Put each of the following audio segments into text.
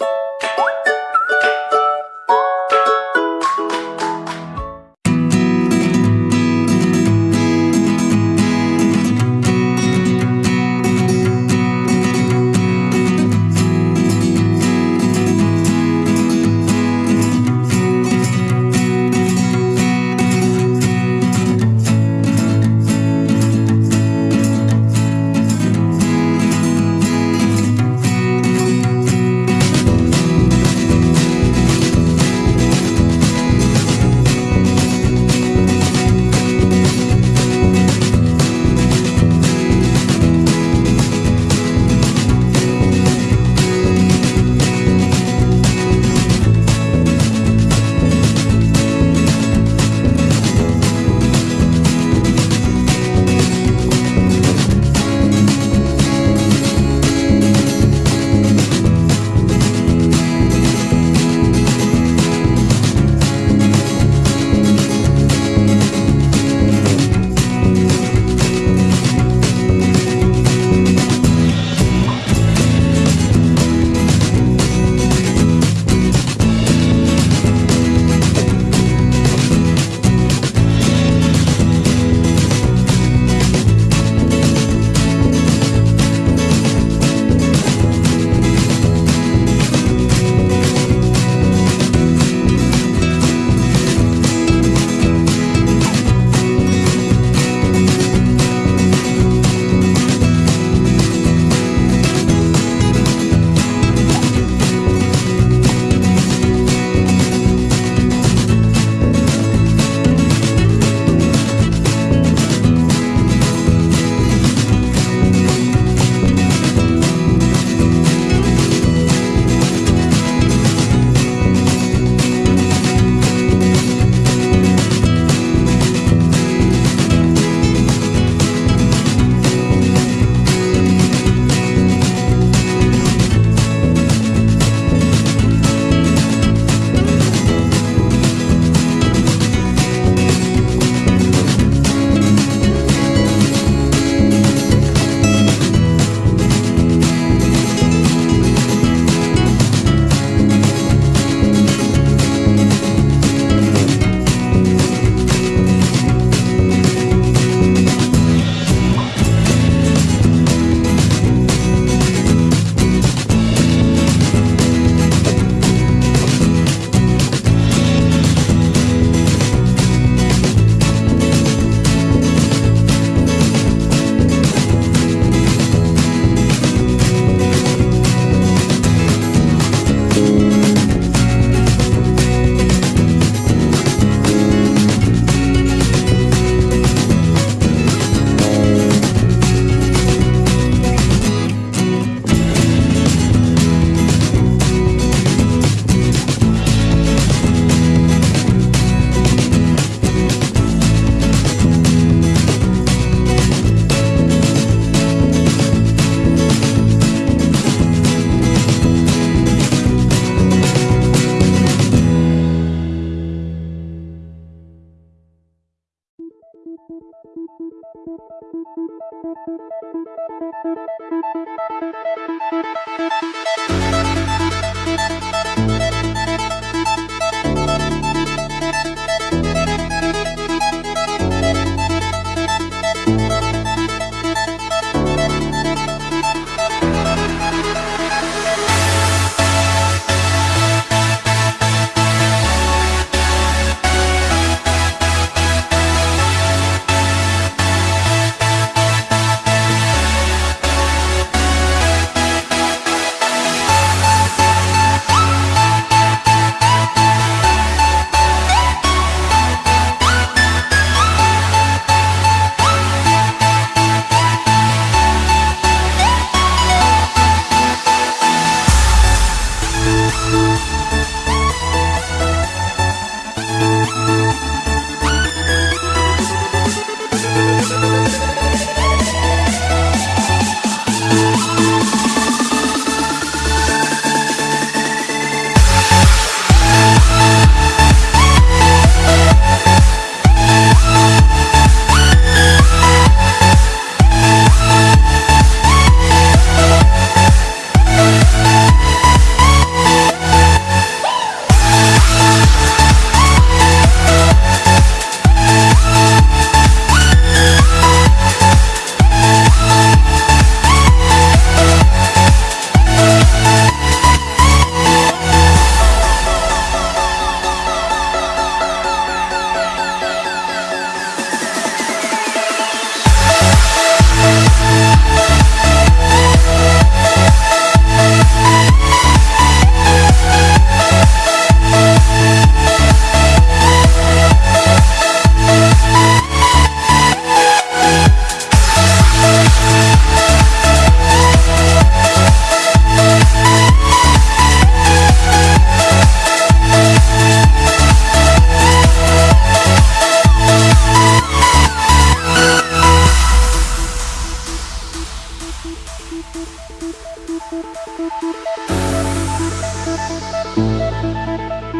you Thank you. Thank you.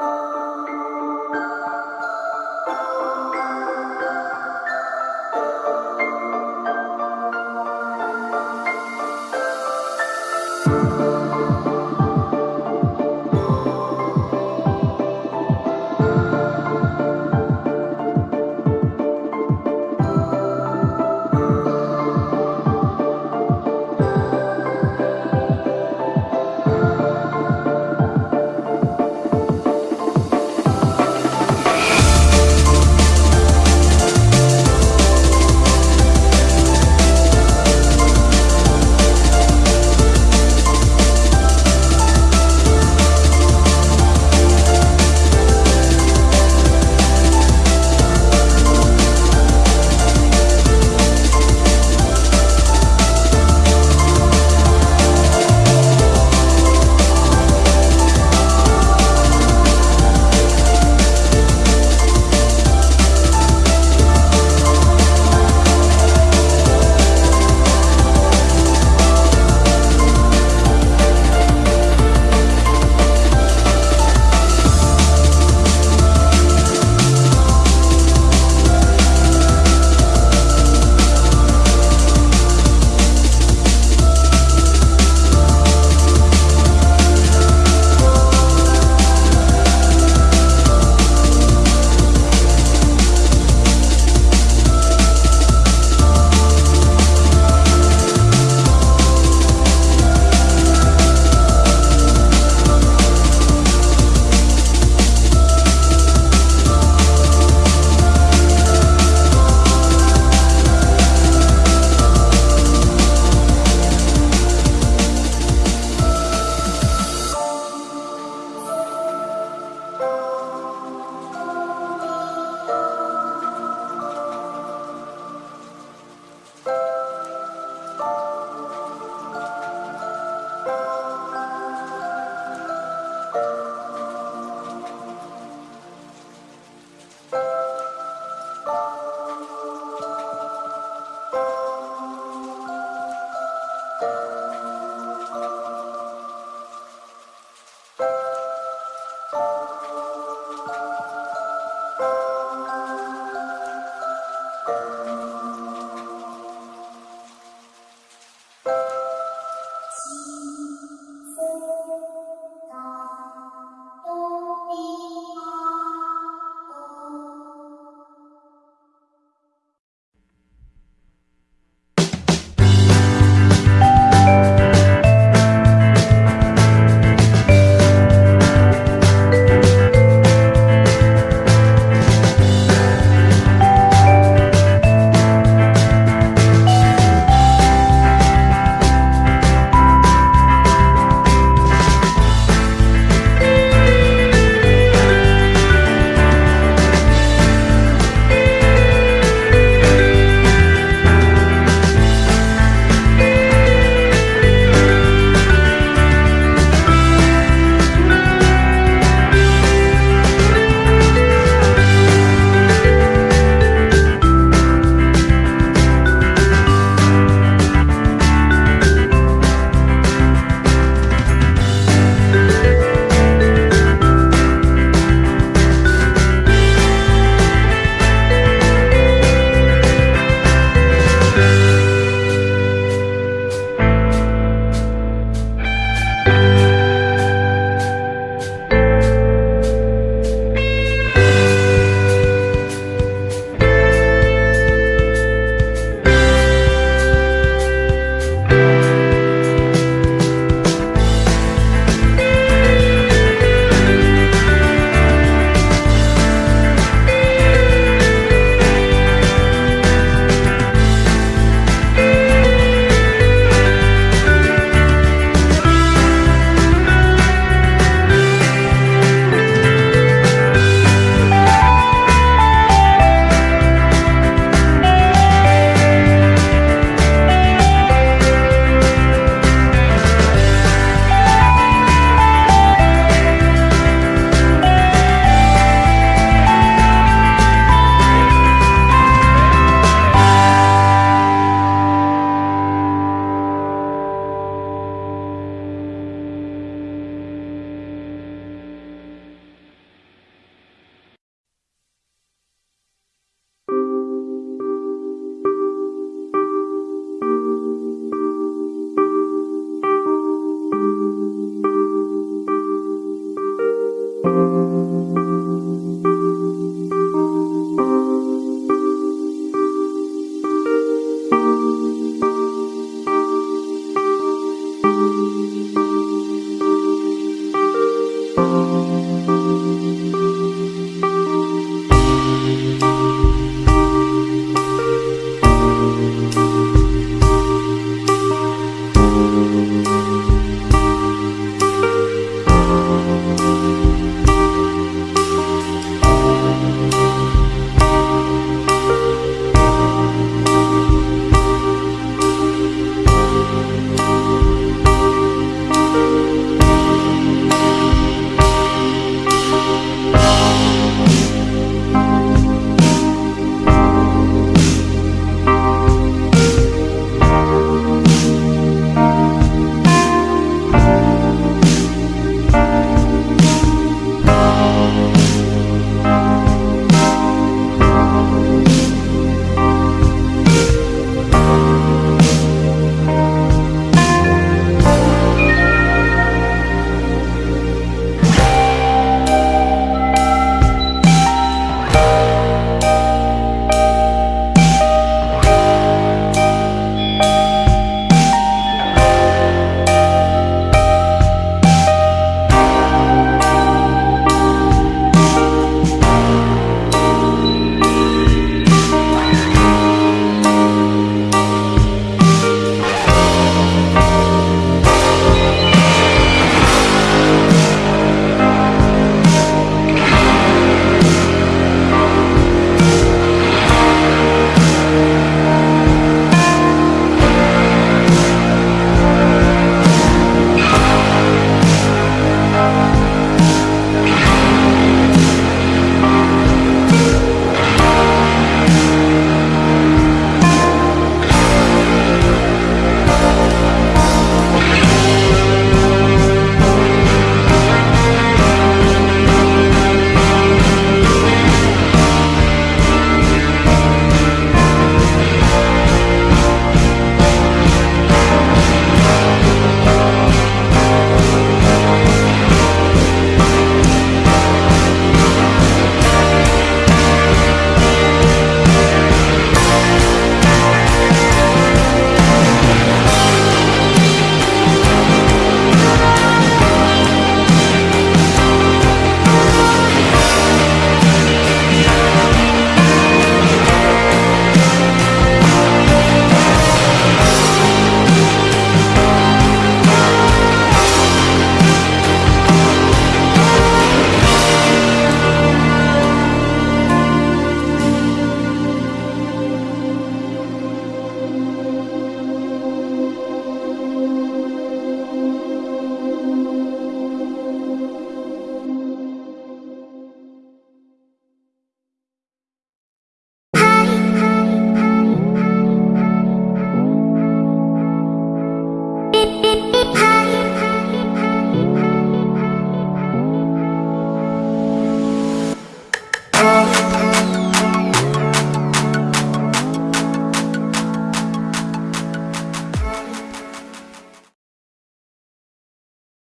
Oh.